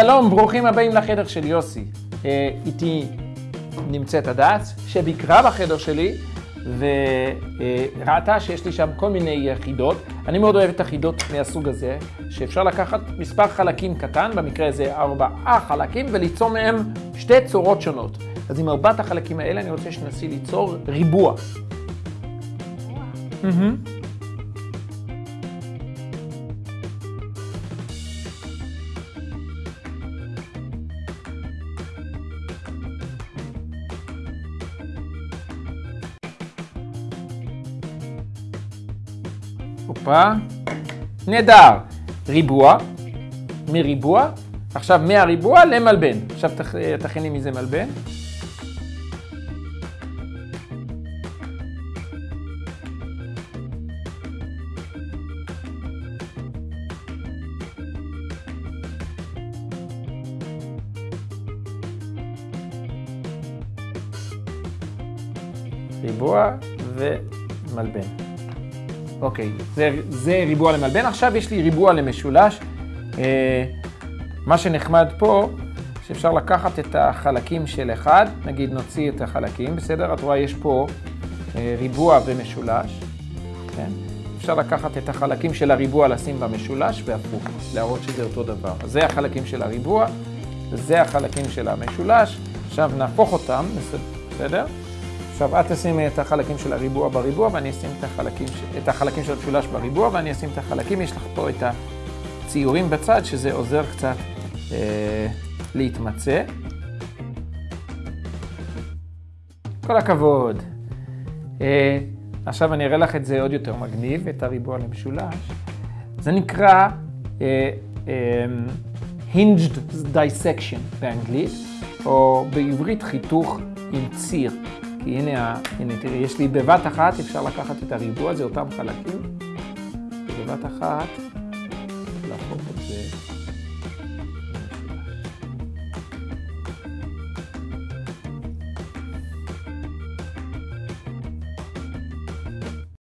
שלום, ברוכים הבאים לחדר של יוסי. אה, איתי נמצאת הדס, שביקרה בחדר שלי וראתה שיש לי שם כל מיני חידות. אני מאוד אוהב את החידות מהסוג הזה, שאפשר לקחת מספר חלקים קטן, במקרה הזה ארבעה חלקים, וליצור מהם שתי צורות שונות. אז עם ארבעת החלקים האלה אני רוצה שנסי ליצור ריבוע. Mm-hmm. הופה. נהדר. ריבוע, מריבוע, עכשיו מהריבוע למלבן. עכשיו תכיני מזה מלבן. ריבוע ומלבן. אוקיי, זה, זה ריבוע למלבן. עכשיו יש לי ריבוע למשולש. אה, מה שנחמד פה, שאפשר לקחת את החלקים של אחד, נגיד נוציא את החלקים, בסדר? את רואה, יש פה אה, ריבוע ומשולש, כן? אפשר לקחת את החלקים של הריבוע, לשים במשולש והפוך, להראות שזה אותו דבר. זה החלקים של הריבוע, וזה החלקים של המשולש. עכשיו נהפוך אותם, בסדר? עכשיו את תשימי את החלקים של הריבוע בריבוע ואני אשים את החלקים, את החלקים של המשולש בריבוע ואני אשים את החלקים, יש לך פה את הציורים בצד שזה עוזר קצת אה, להתמצא. כל הכבוד. אה, עכשיו אני אראה לך את זה עוד יותר מגניב, את הריבוע למשולש. זה נקרא אה, אה, hinged dissection באנגלית, או בעברית חיתוך עם ציר. כי הנה, הנה תראי, יש לי בבת אחת, אפשר לקחת את הריבוע, זה אותם חלקים, ובבת אחת להפוך את זה